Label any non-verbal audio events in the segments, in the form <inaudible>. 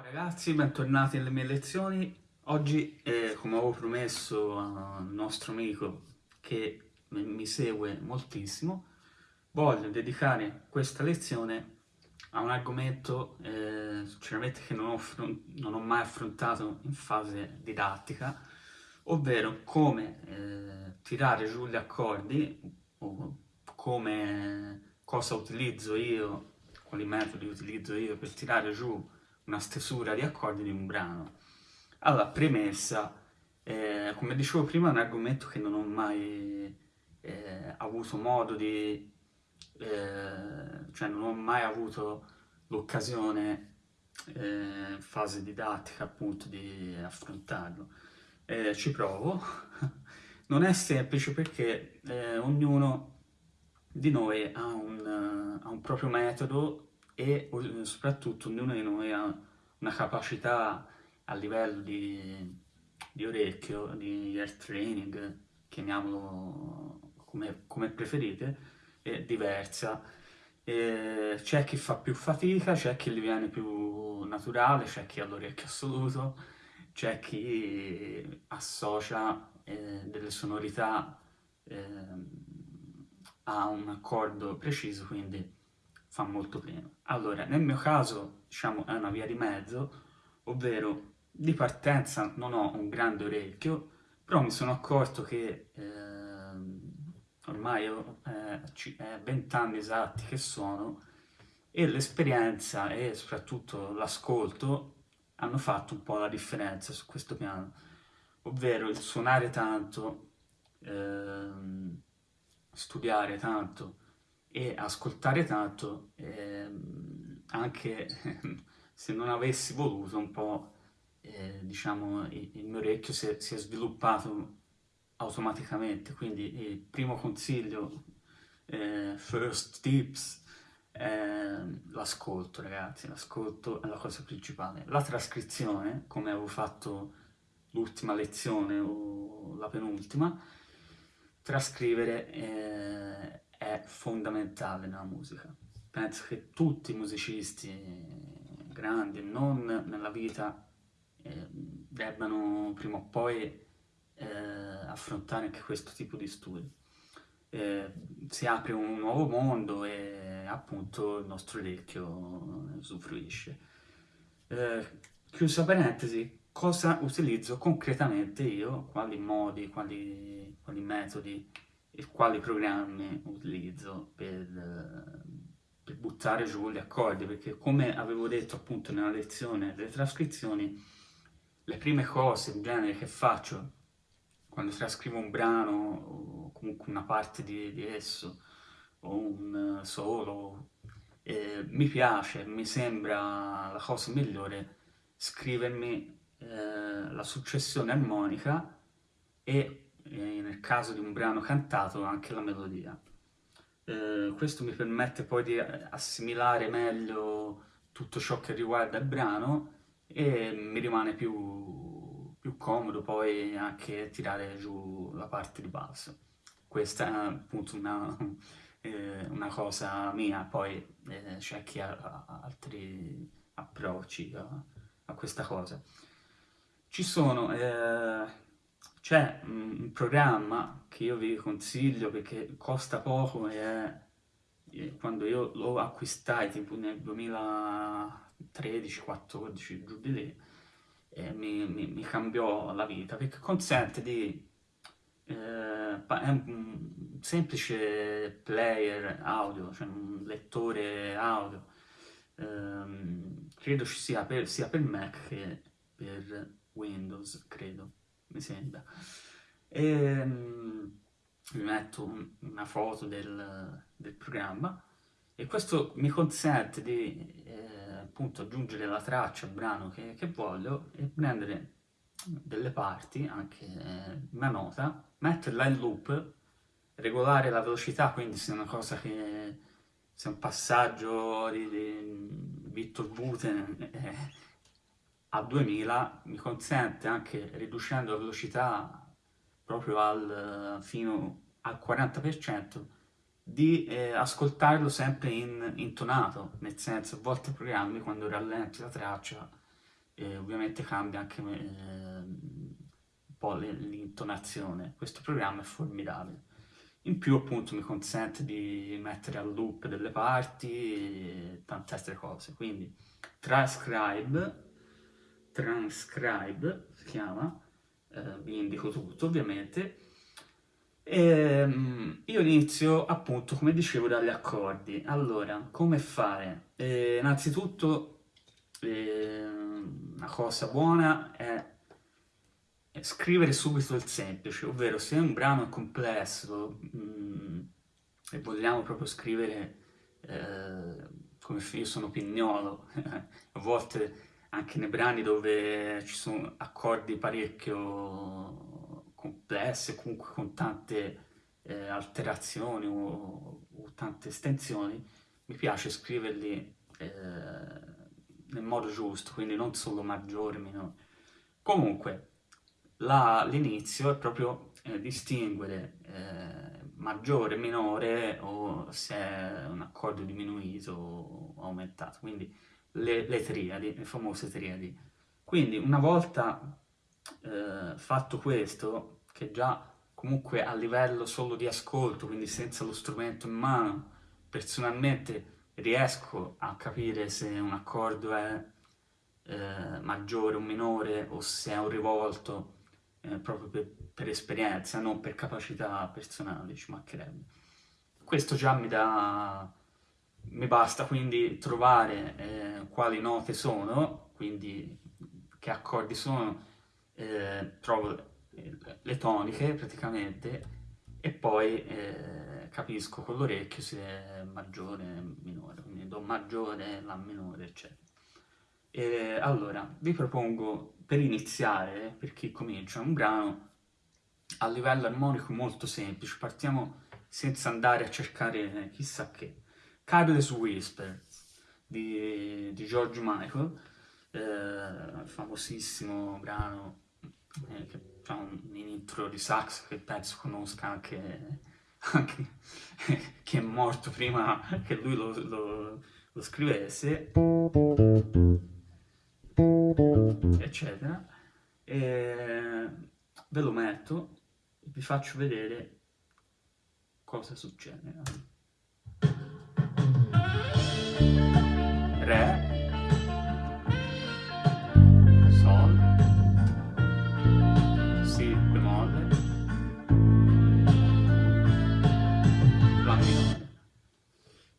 Ciao ragazzi, bentornati alle mie lezioni. Oggi, eh, come avevo promesso al nostro amico che mi segue moltissimo, voglio dedicare questa lezione a un argomento eh, sinceramente che non ho, non ho, mai affrontato in fase didattica, ovvero come eh, tirare giù gli accordi o come cosa utilizzo io, quali metodi utilizzo io per tirare giù una stesura di accordi di un brano. Allora, premessa, eh, come dicevo prima è un argomento che non ho mai eh, avuto modo di... Eh, cioè non ho mai avuto l'occasione eh, in fase didattica appunto di affrontarlo. Eh, ci provo. <laughs> non è semplice perché eh, ognuno di noi ha un, ha un proprio metodo e soprattutto ognuno di noi ha una capacità a livello di, di orecchio, di ear training, chiamiamolo come, come preferite, è diversa. C'è chi fa più fatica, c'è chi gli viene più naturale, c'è chi ha l'orecchio assoluto, c'è chi associa eh, delle sonorità eh, a un accordo preciso, quindi fa molto prima. Allora, nel mio caso, diciamo, è una via di mezzo, ovvero di partenza non ho un grande orecchio, però mi sono accorto che eh, ormai ho eh, 20 anni esatti che sono e l'esperienza e soprattutto l'ascolto hanno fatto un po' la differenza su questo piano, ovvero il suonare tanto, eh, studiare tanto, e ascoltare tanto, ehm, anche <laughs> se non avessi voluto un po', eh, diciamo, il, il, mio orecchio si è, si è, sviluppato automaticamente, quindi il primo consiglio, eh, first tips, eh, l'ascolto ragazzi, l'ascolto è la cosa principale. La trascrizione, come avevo fatto l'ultima lezione o la penultima, trascrivere eh, è fondamentale nella musica. Penso che tutti i musicisti grandi, non nella vita, eh, debbano prima o poi eh, affrontare anche questo tipo di studi. Eh, si apre un nuovo mondo e appunto il nostro orecchio usufruisce. Eh, chiusa parentesi, cosa utilizzo concretamente io, quali modi, quali, quali metodi e quali programmi utilizzo per, per buttare giù gli accordi, perché come avevo detto appunto nella lezione delle trascrizioni, le prime cose in genere che faccio quando trascrivo un brano o comunque una parte di, di esso o un solo, eh, mi piace, mi sembra la cosa migliore scrivermi eh, la successione armonica e e nel caso di un brano cantato anche la melodia. Eh, questo mi permette poi di assimilare meglio tutto ciò che riguarda il brano e mi rimane più, più comodo poi anche tirare giù la parte di basso. Questa è appunto una, <laughs> eh, una cosa mia, poi eh, c'è chi ha altri approcci a, a, questa cosa. Ci sono eh, c'è un programma che io vi consiglio perché costa poco e è, quando io lo acquistai tipo nel 2013-14 giù di lì e mi, mi, mi, cambiò la vita perché consente di eh, è un semplice player audio, cioè un lettore audio. Ehm, credo ci sia per, sia per Mac che per Windows, credo mi sembra. E um, vi metto un, una foto del, del, programma e questo mi consente di eh, appunto aggiungere la traccia al brano che, che, voglio e prendere delle parti, anche eh, una nota, metterla in loop, regolare la velocità, quindi se è una cosa che se è un passaggio di, di Victor Buten eh, a 2000 mi consente anche riducendo la velocità proprio al, fino al 40% di eh, ascoltarlo sempre in intonato, nel senso a volte programmi quando rallenti la traccia e ovviamente cambia anche eh, un po' l'intonazione. Questo programma è formidabile. In più appunto mi consente di mettere a loop delle parti e tante altre cose, quindi transcribe, transcribe si chiama, eh, vi indico tutto ovviamente, e, ehm, io inizio appunto come dicevo dagli accordi, allora come fare? Eh, innanzitutto eh, una cosa buona è scrivere subito il semplice, ovvero se un brano è complesso mh, mm, e vogliamo proprio scrivere eh, come io sono pignolo, <laughs> a volte anche nei brani dove ci sono accordi parecchio complessi, comunque con tante eh, alterazioni o, o, tante estensioni, mi piace scriverli eh, nel modo giusto, quindi non solo maggiore, minore. Comunque, l'inizio è proprio eh, distinguere eh, maggiore, minore o se è un accordo diminuito o aumentato, quindi le, le triadi, le famose triadi. Quindi una volta eh, fatto questo, che già comunque a livello solo di ascolto, quindi senza lo strumento in mano, personalmente riesco a capire se un accordo è eh, maggiore o minore o se è un rivolto eh, proprio per, per, esperienza, non per capacità personali, ci mancherebbe. Questo già mi dà... mi basta quindi trovare eh, quali note sono, quindi che accordi sono, eh, trovo le toniche praticamente e poi eh, capisco con l'orecchio se è maggiore o minore, quindi do maggiore, la minore, eccetera. E, allora, vi propongo per iniziare, per chi comincia, un brano a livello armonico molto semplice. Partiamo senza andare a cercare chissà che. Careless Whisper di, di George Michael, eh, famosissimo brano eh, che ha un, un intro di sax che penso conosca anche, anche <laughs> chi è morto prima che lui lo, lo, lo scrivesse eccetera. E ve lo metto e vi faccio vedere cosa succede. Re, Sol, Si bemolle, La minore.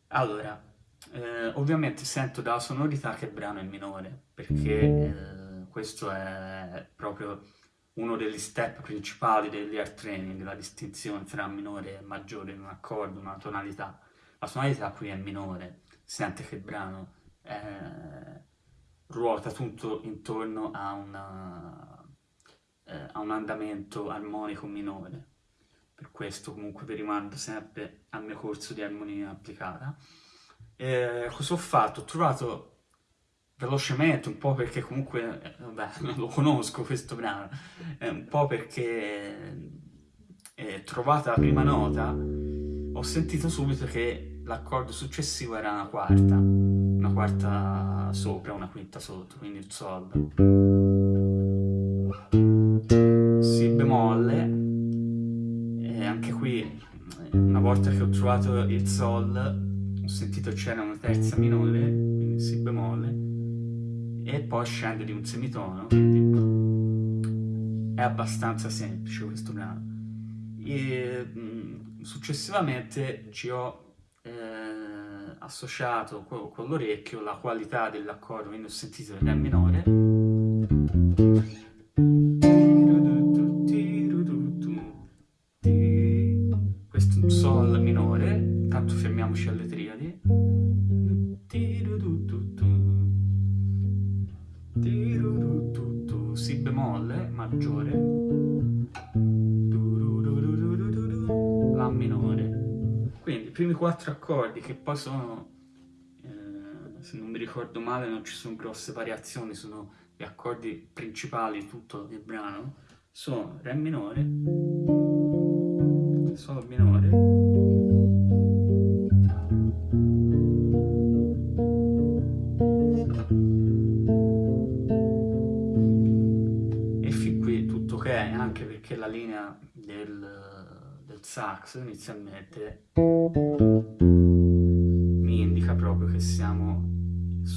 Allora, eh, ovviamente sento dalla sonorità che il brano è minore, perché eh, questo è proprio uno degli step principali degli training, la distinzione tra minore e maggiore in un accordo, una tonalità. La tonalità qui è minore, sente che il brano è, ruota tutto intorno a, una, eh, a un andamento armonico minore. Per questo comunque vi rimando sempre al mio corso di armonia applicata. Eh, cosa ho fatto? Ho trovato velocemente, un po' perché comunque, eh, vabbè, <laughs> lo conosco questo brano, eh, un po' perché eh, trovata la prima nota, ho sentito subito che l'accordo successivo era una quarta, una quarta sopra, una quinta sotto, quindi il Sol. Si bemolle, e anche qui, una volta che ho trovato il Sol, ho sentito c'era una terza minore, quindi Si bemolle, e poi scende di un semitono, quindi è abbastanza semplice questo brano. E, mh, successivamente ci ho eh, associato con, l'orecchio la qualità dell'accordo, ho sentito il Re minore, quattro accordi che poi sono, eh, se non mi ricordo male, non ci sono grosse variazioni, sono gli accordi principali di tutto il brano, sono Re minore, Sol minore, e fin qui tutto ok, anche perché la linea del sax inizialmente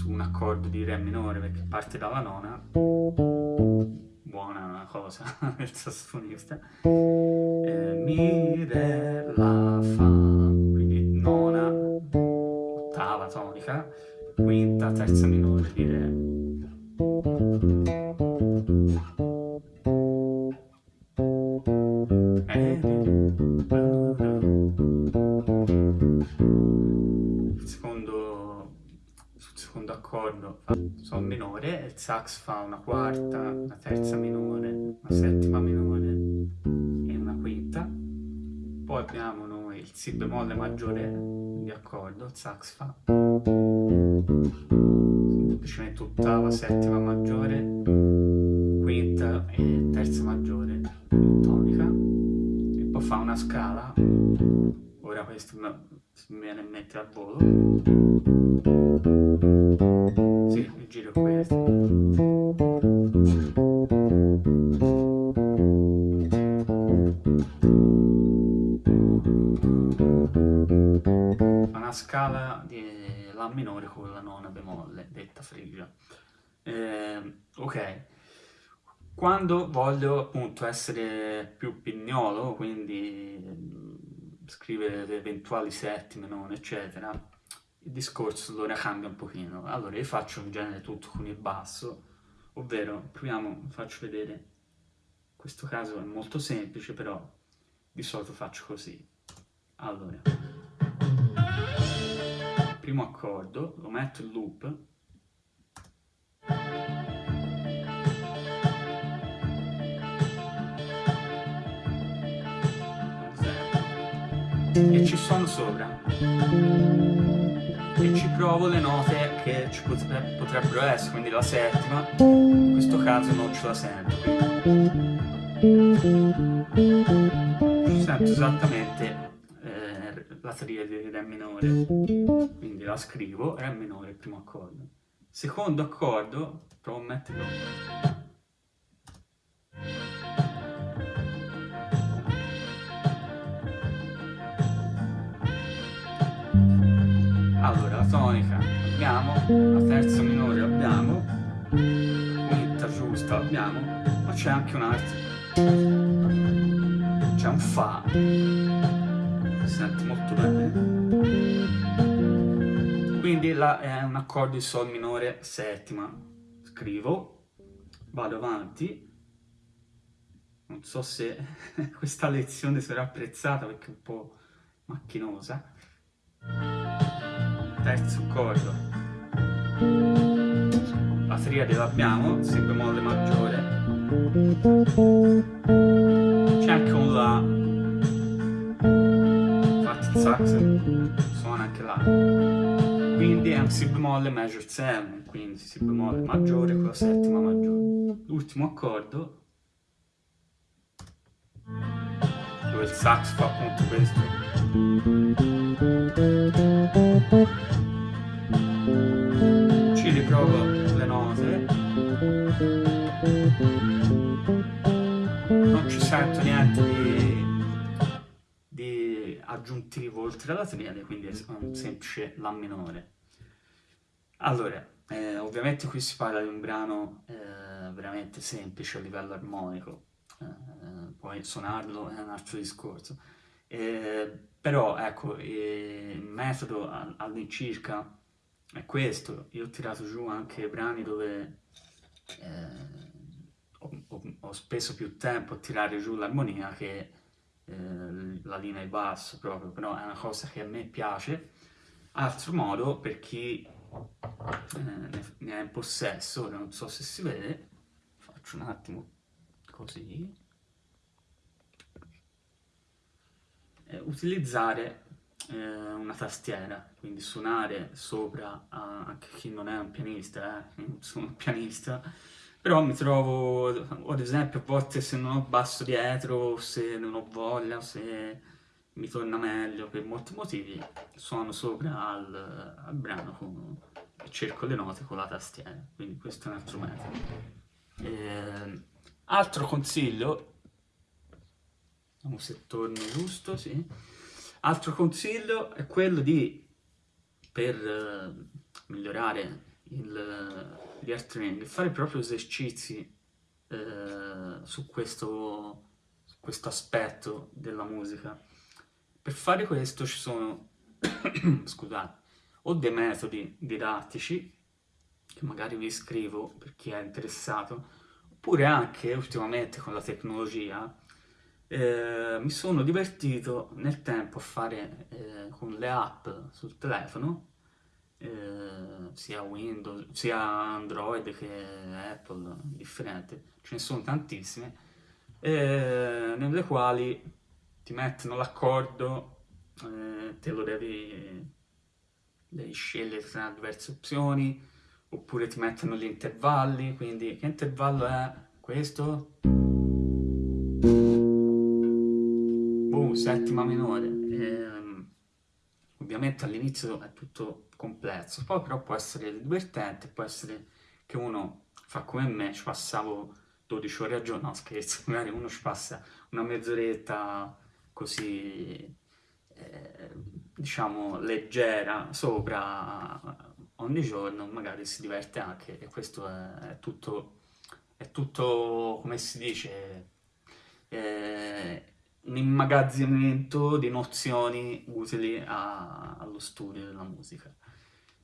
su un accordo di Re minore perché parte dalla nona. Buona cosa <laughs> il sassofonista. Eh, Mi, Re, La, Fa quindi nona, ottava tonica quinta, terza minore di Re sax fa una quarta, una terza minore, una settima minore e una quinta. Poi abbiamo noi il Si bemolle maggiore di accordo, il sax fa semplicemente ottava, settima maggiore, quinta e terza maggiore tonica. E poi fa una scala, ora questo mi viene in mente al volo. Minore con la nona bemolle, detta frigia. Eh, ok, quando voglio appunto essere più pignolo, quindi scrivere le eventuali settime, non eccetera, il discorso allora cambia un pochino. Allora io faccio in genere tutto con il basso, ovvero proviamo, faccio vedere, in questo caso è molto semplice, però di solito faccio così. Allora, primo accordo, lo metto in loop, e ci suono sopra. E ci provo le note che ci potrebbero essere, quindi la settima, in questo caso non ce la sento, sento esattamente la triade di Re minore, quindi la scrivo, Re minore, il primo accordo. Secondo accordo, provo a metterlo. Allora la tonica abbiamo. La terza minore abbiamo. Quinta giusta abbiamo. Ma c'è anche un altro. C'è un fa si sente molto bene. Quindi là è un accordo di sol minore settima. Scrivo vado avanti. Non so se <laughs> questa lezione sarà apprezzata perché è un po' macchinosa. Terzo accordo. La triade l'abbiamo si bemolle maggiore. C'è anche un la sax suona anche là. Quindi è un si bemolle major 7 quindi si bemolle maggiore con la settima maggiore. L'ultimo accordo. Dove il sax fa appunto questo. Ci riprovo le note. Non ci sento niente di aggiuntivo oltre alla triade quindi è un semplice La minore. Allora eh, ovviamente qui si parla di un brano eh, veramente semplice a livello armonico. Eh, poi suonarlo è un altro discorso. Eh, però ecco, il metodo all'incirca è questo. Io ho tirato giù anche brani dove eh, ho, ho, ho, speso più tempo a tirare giù l'armonia che eh, la linea di basso proprio, però è una cosa che a me piace. Altro modo, per chi eh, ne, è in possesso, non so se si vede, faccio un attimo così, eh, utilizzare una tastiera, quindi suonare sopra a, anche chi non è un pianista, eh, non sono un pianista, però mi trovo, ad esempio, a volte se non ho basso dietro, se non ho voglia, se mi torna meglio per molti motivi, suono sopra al, al brano con, e cerco le note con la tastiera, quindi questo è un altro metodo. Eh, altro consiglio vediamo se torno giusto, sì. Altro consiglio è quello di, per eh, migliorare il, gli air training, fare proprio esercizi eh, su, questo, su questo aspetto della musica. Per fare questo ci sono, <coughs> scusate, o dei metodi didattici, che magari vi scrivo per chi è interessato, oppure anche ultimamente con la tecnologia, eh, mi sono divertito nel tempo a fare eh, con le app sul telefono, eh, sia Windows, sia Android che Apple, differente, ce ne sono tantissime, eh, nelle quali ti mettono l'accordo, eh, te lo devi, devi scegliere tra diverse opzioni, oppure ti mettono gli intervalli, quindi che intervallo è questo? Boom, settima minore. E, ovviamente all'inizio è tutto complesso, poi però può essere divertente, può essere che uno fa come me, ci passavo 12 ore al giorno, no scherzo, <laughs> magari uno ci passa una mezz'oretta così, eh, diciamo, leggera sopra ogni giorno, magari si diverte anche e questo è, tutto, è tutto, come si dice, eh, un immagazzinamento di nozioni utili a, allo studio della musica.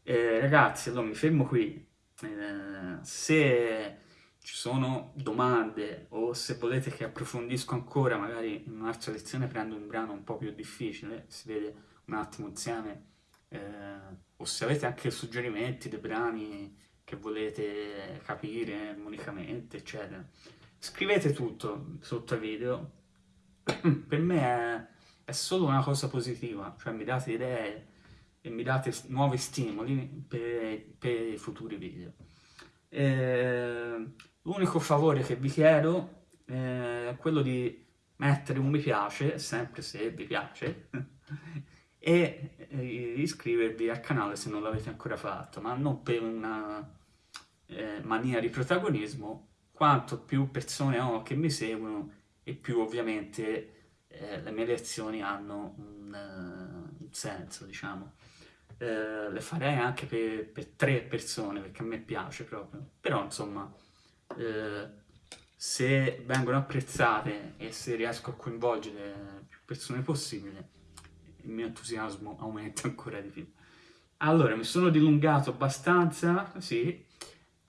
Eh, ragazzi, allora mi fermo qui. Eh, se ci sono domande o se volete che approfondisco ancora, magari in un'altra lezione prendo un brano un po' più difficile, si vede un attimo insieme, eh, o se avete anche suggerimenti dei brani che volete capire armonicamente, eccetera. Scrivete tutto sotto ai video, per me è, è, solo una cosa positiva, cioè mi date idee e mi date nuovi stimoli per, per i futuri video. L'unico favore che vi chiedo è quello di mettere un mi piace, sempre se vi piace, <laughs> e iscrivervi al canale se non l'avete ancora fatto, ma non per una eh, mania di protagonismo, quanto più persone ho che mi seguono e più ovviamente eh, le mie lezioni hanno un, uh, un senso, diciamo. Eh, le farei anche per, per, tre persone, perché a me piace proprio. Però, insomma, eh, se vengono apprezzate e se riesco a coinvolgere più persone possibile, il mio entusiasmo aumenta <laughs> ancora di più. Allora, mi sono dilungato abbastanza, sì,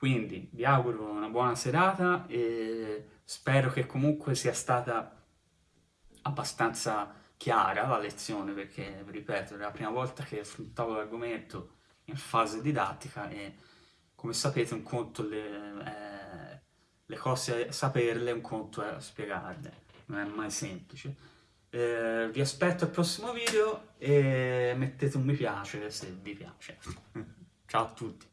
quindi vi auguro una buona serata e spero che comunque sia stata abbastanza chiara la lezione perché, ripeto, è la prima volta che affrontavo l'argomento in fase didattica e come sapete un conto le, eh, le cose saperle, un conto è spiegarle, non è mai semplice. Eh, vi aspetto al prossimo video e mettete un mi piace se vi piace. <laughs> Ciao a tutti!